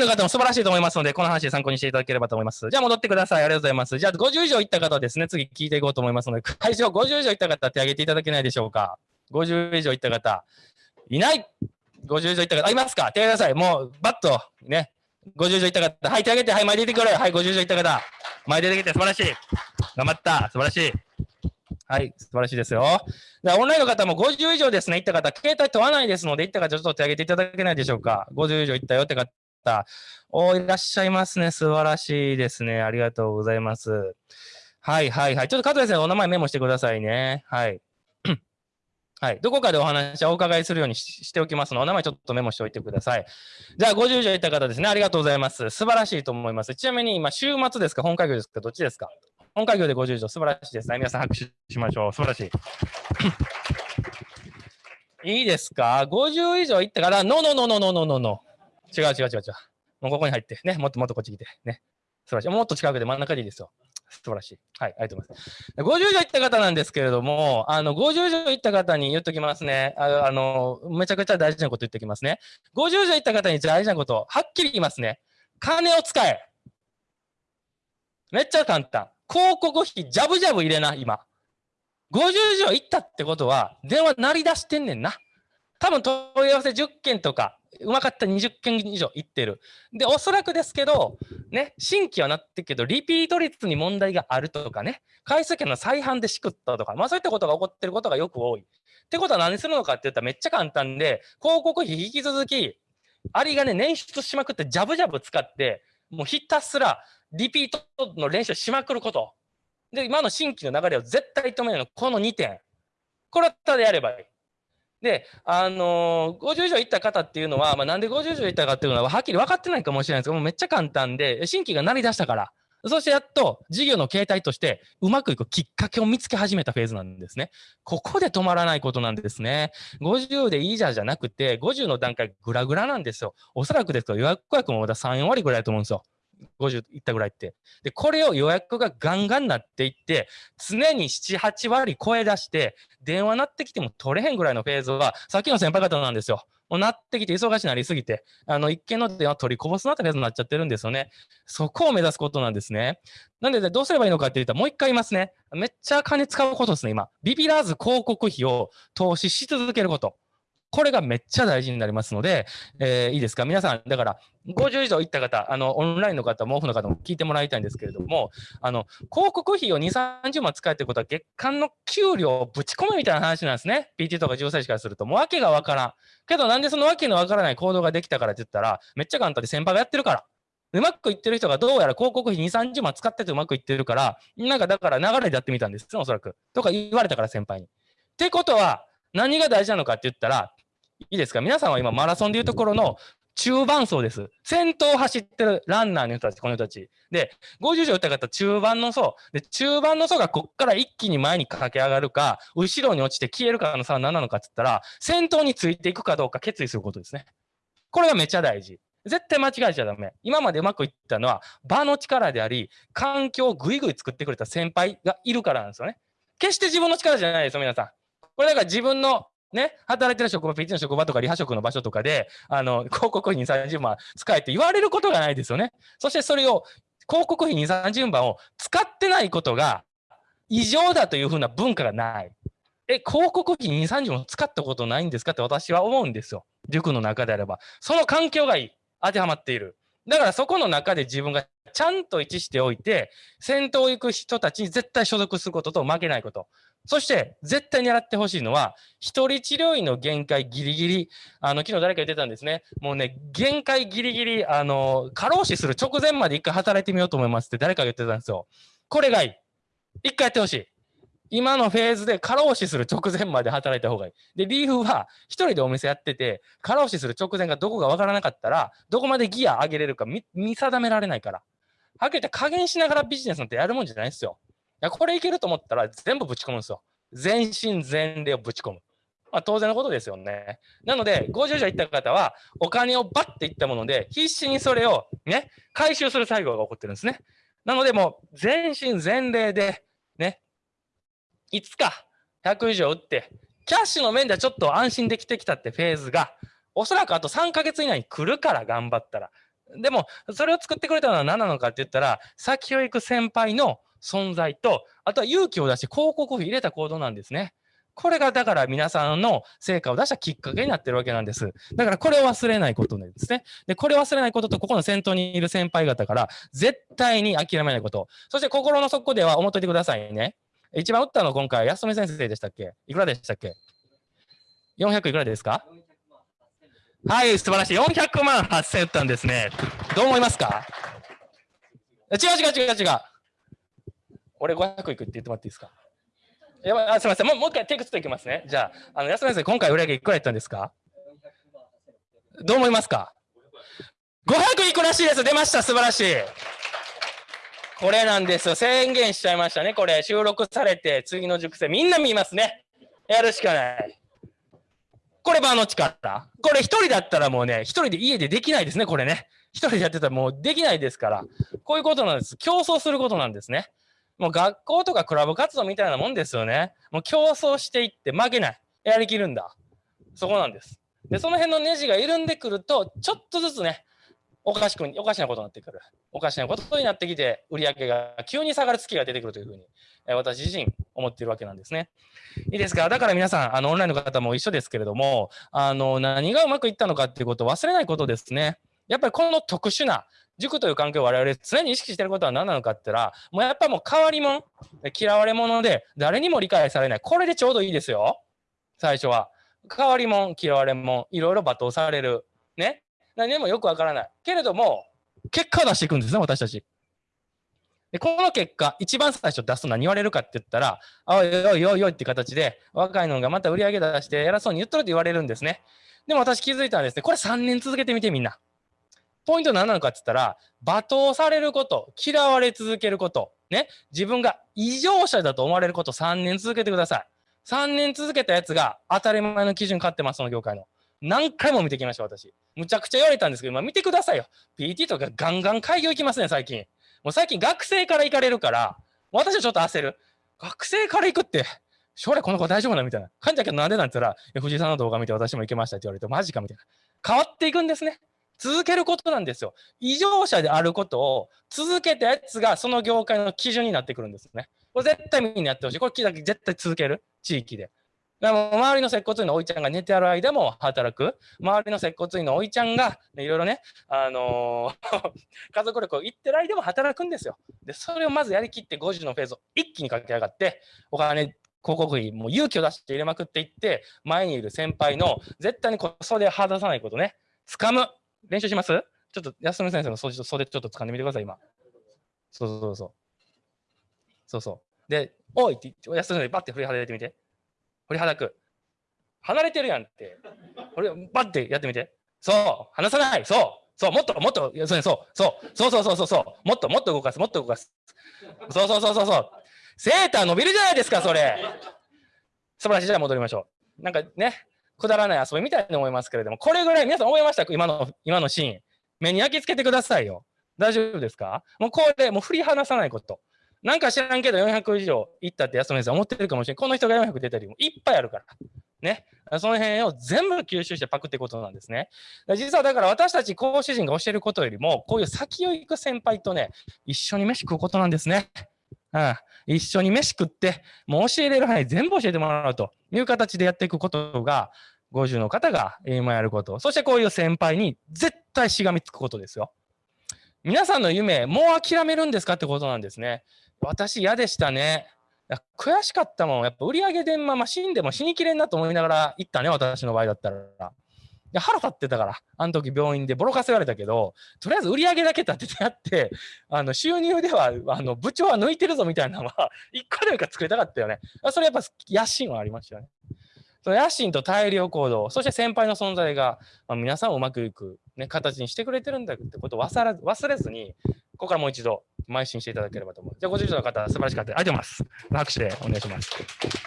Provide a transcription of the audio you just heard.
の方も素晴らしいと思いますので、この話で参考にしていただければと思います。じゃあ戻ってください。ありがとうございます。じゃあ50以上いった方ですね、次聞いていこうと思いますので、会場50以上いった方手挙げていただけないでしょうか。50以上いった方。いない50以上いった方、あ、いますか手挙げください。もう、バッと、ね。50以上いった方。はい、手挙げて、はい、前出てくる。はい、50以上いった方。前出てきて、素晴らしい。頑張った。素晴らしい。はい、素晴らしいですよ。でオンラインの方も50以上ですね、行った方、携帯問わないですので、行った方、ちょっと手挙げていただけないでしょうか。50以上行ったよって方。た。おいらっしゃいますね。素晴らしいですね。ありがとうございます。はいはいはい。ちょっと加藤先生、お名前メモしてくださいね。はい。はい。どこかでお話をお伺いするようにしておきますので、お名前ちょっとメモしておいてください。じゃあ、50以上いった方ですね。ありがとうございます。素晴らしいと思います。ちなみに今、週末ですか？本会業ですか？どっちですか？本会業で50以上、素晴らしいですね。皆さん拍手しましょう。素晴らしい。いいですか ?50 以上いったから、ノーノーノーノーノーノーノー。違う違う違う違う。もうここに入って、ね。もっともっとこっち来て。ね。素晴らしい。もっと近くで真ん中でいいですよ。素晴らしい。はい、ありがとうございます。50以上いった方なんですけれども、あの、50以上いった方に言っときますね。ああの、めちゃくちゃ大事なこと言ってきますね。50以上いった方に大事なこと、はっきり言いますね。金を使え。めっちゃ簡単。広告費、ジャブジャブ入れな、今。50以上いったってことは、電話鳴り出してんねんな。多分問い合わせ10件とか、うまかった20件以上いってる。で、おそらくですけど、ね、新規はなってけど、リピート率に問題があるとかね、回数券の再販でしくったとか、まあそういったことが起こってることがよく多い。ってことは何するのかって言ったらめっちゃ簡単で、広告費引き続き、ありがね、捻出しまくって、ジャブジャブ使って、もうひたすらリピートの練習しまくること。で、今の新規の流れを絶対止めるの、この2点。これをただやればいい。で、あのー、50以上いった方っていうのは、まあ、なんで50以上いったかっていうのは、はっきり分かってないかもしれないですけど、もうめっちゃ簡単で、新規が鳴り出したから、そしてやっと事業の形態としてうまくいくきっかけを見つけ始めたフェーズなんですね。ここで止まらないことなんですね。50でいいじゃじゃなくて、50の段階グラグラなんですよ。おそらくですけど予約予約もまだ3、4割ぐらいだと思うんですよ。50いったぐらいって。で、これを予約がガンガンなっていって、常に7、8割超え出して、電話鳴ってきても取れへんぐらいのフェーズは、さっきの先輩方なんですよ。もうなってきて忙しくなりすぎて、あの、一件の電話取りこぼすなってフェーズになっちゃってるんですよね。そこを目指すことなんですね。なんで、どうすればいいのかって言ったら、もう一回言いますね。めっちゃ金使うことですね、今。ビビらず広告費を投資し続けること。これがめっちゃ大事になりますので、えー、いいですか？皆さん、だから、50以上行った方、あの、オンラインの方、毛布の方も聞いてもらいたいんですけれども、あの、広告費を2、30万使えってことは、月間の給料をぶち込むみたいな話なんですね。PT とか重歳師からすると、もう訳がわからん。けど、なんでその訳のわからない行動ができたからって言ったら、めっちゃ簡単で先輩がやってるから。うまくいってる人がどうやら広告費2、30万使っててうまくいってるから、なんかだから流れでやってみたんですおそらく。とか言われたから先輩に。ってことは、何が大事なのかって言ったら、いいですか？皆さんは今マラソンでいうところの中盤層です。先頭を走ってるランナーの人たち、この人たち。で、50条打った方、中盤の層。で、中盤の層がこっから一気に前に駆け上がるか、後ろに落ちて消えるかの差は何なのかって言ったら、先頭についていくかどうか決意することですね。これがめちゃ大事。絶対間違えちゃダメ。今までうまくいったのは、場の力であり、環境をぐいぐい作ってくれた先輩がいるからなんですよね。決して自分の力じゃないですよ、皆さん。これだから自分のね、働いてる職場、ピッチの職場とかリハ職の場所とかで、あの、広告費2、30万使えって言われることがないですよね。そしてそれを、広告費2、30万を使ってないことが異常だというふうな文化がない。え、広告費2、30万使ったことないんですかって私は思うんですよ。塾の中であれば。その環境がいい。当てはまっている。だからそこの中で自分がちゃんと位置しておいて、先頭行く人たちに絶対所属することと負けないこと。そして、絶対狙ってほしいのは、一人治療院の限界ギリギリ、あの、昨日誰か言ってたんですね。もうね、限界ギリギリ、あの、過労死する直前まで一回働いてみようと思いますって誰かが言ってたんですよ。これがいい。一回やってほしい。今のフェーズで過労死する直前まで働いた方がいい。で、理由は、一人でお店やってて、過労死する直前がどこかわからなかったら、どこまでギア上げれるか見定められないから。はっきり言って加減しながらビジネスなんてやるもんじゃないですよ。や、これいけると思ったら全部ぶち込むんですよ。全身全霊をぶち込む。まあ、当然のことですよね。なので、50以上行った方は、お金をバッていったもので、必死にそれをね、回収する作業が起こってるんですね。なので、もう、全身全霊で、ね、いつか100以上打って、キャッシュの面ではちょっと安心できてきたってフェーズが、おそらくあと3ヶ月以内に来るから頑張ったら、でも、それを作ってくれたのは何なのかって言ったら、先を行く先輩の存在と、あとは勇気を出して広告費入れた行動なんですね。これがだから皆さんの成果を出したきっかけになってるわけなんです。だからこれを忘れないことなんですね。で、これを忘れないことと、ここの先頭にいる先輩方から絶対に諦めないこと。そして心の底では思っといてくださいね。一番打ったの今回、安富先生でしたっけ？いくらでしたっけ ?400 いくらですか？はい、素晴らしい。400万8000打ったんですね。どう思いますか？違う違う違う違う。俺500いくって言ってもらっていいですか？やばいあすみませんもう。もう一回テイク2いきますね。じゃあ、あの安田先生、今回売上いくらやったんですか？どう思いますか ?500 いくらしいです。出ました。素晴らしい。これなんですよ。宣言しちゃいましたね。これ、収録されて、次の熟成、みんな見ますね。やるしかない。これ場の力。これ一人だったらもうね、一人で家でできないですね、これね。一人でやってたらもうできないですから。こういうことなんです。競争することなんですね。もう学校とかクラブ活動みたいなもんですよね。もう競争していって負けない。やりきるんだ。そこなんです。で、その辺のネジが緩んでくると、ちょっとずつね、おかしく、おかしなことになってくる。おかしなことになってきて、売り上げが急に下がる月が出てくるというふうに、え私自身思っているわけなんですね。いいですか？だから皆さん、あの、オンラインの方も一緒ですけれども、あの、何がうまくいったのかっていうことを忘れないことですね。やっぱりこの特殊な塾という環境を我々常に意識してることは何なのかって言ったら、もうやっぱもう変わり者、嫌われ者で、誰にも理解されない。これでちょうどいいですよ。最初は。変わり者、嫌われ者、いろいろ罵倒される。ね。何でもよくわからない。けれども、結果を出していくんですね、私たち。で、この結果、一番最初出すと何言われるかって言ったら、おいおいおいおいって形で、若いのがまた売り上げ出して偉そうに言っとるって言われるんですね。でも私気づいたんですね。これ3年続けてみてみんな。ポイント何なのかって言ったら、罵倒されること、嫌われ続けること、ね、自分が異常者だと思われること3年続けてください。3年続けたやつが当たり前の基準買ってます、その業界の。何回も見てきました、私。むちゃくちゃ言われたんですけど、今見てくださいよ。PT とかガンガン開業行きますね、最近。もう最近学生から行かれるから、私はちょっと焦る。学生から行くって、将来この子大丈夫なみたいな感じだけどなんでなんて言ったら、藤井さんの動画見て私も行けましたって言われて、マジかみたいな。変わっていくんですね。続けることなんですよ。異常者であることを続けたやつがその業界の基準になってくるんですね。これ絶対みんなやってほしい。これ絶対続ける。地域で。でも周りの接骨院のおいちゃんが寝てある間も働く。周りの接骨院のおいちゃんが、いろいろね、あのー、家族旅行行ってる間も働くんですよ。で、それをまずやりきって50のフェーズを一気に駆け上がって、お金、広告費、もう勇気を出して入れまくっていって、前にいる先輩の絶対に袖を離さないことね、掴む。練習します？ちょっと安野先生の袖袖ちょっと掴んでみてください、今。そうそうそう。そうそう。で、おいって安野先生、バッて振り払ってみて。振りはだく。離れてるやんって。これ、バッてやってみて。そう、離さない。そう、そう、もっともっと、そう、そう、そうそうそうそうそう、もっともっと動かす、もっと動かす。そうそうそうそうそう。セーター伸びるじゃないですか、それ。素晴らしい。じゃあ戻りましょう。なんかね、くだらない遊びみたいに思いますけれども、これぐらい皆さん思いました？今の、今のシーン。目に焼き付けてくださいよ。大丈夫ですか？もうこれ、もう振り離さないこと。なんか知らんけど400以上いったって安野先生思ってるかもしれん。この人が400出たりもいっぱいあるから。ね。その辺を全部吸収してパクってことなんですね。実はだから私たち講師陣が教えることよりも、こういう先を行く先輩とね、一緒に飯食うことなんですね。うん、一緒に飯食って、もう教えれる範囲全部教えてもらうという形でやっていくことが、50の方が今やること。そしてこういう先輩に絶対しがみつくことですよ。皆さんの夢、もう諦めるんですかってことなんですね。私嫌でしたね。悔しかったもん。やっぱ売り上げでまま死んでも死にきれんなと思いながら行ったね、私の場合だったら。で腹立ってたから、あの時病院でボロカス言われたけど、とりあえず売り上げだけ立ててやって、あの収入ではあの部長は抜いてるぞみたいなのは、一個でもか作りたかったよね。それやっぱ野心はありましたよね。その野心と大量行動、そして先輩の存在が、まあ、皆さんをうまくいく、ね、形にしてくれてるんだってことを忘れ忘れずに、ここからもう一度邁進していただければと思う。じゃあ、ご住所の方、素晴らしかった。ありがとうございます。拍手でお願いします。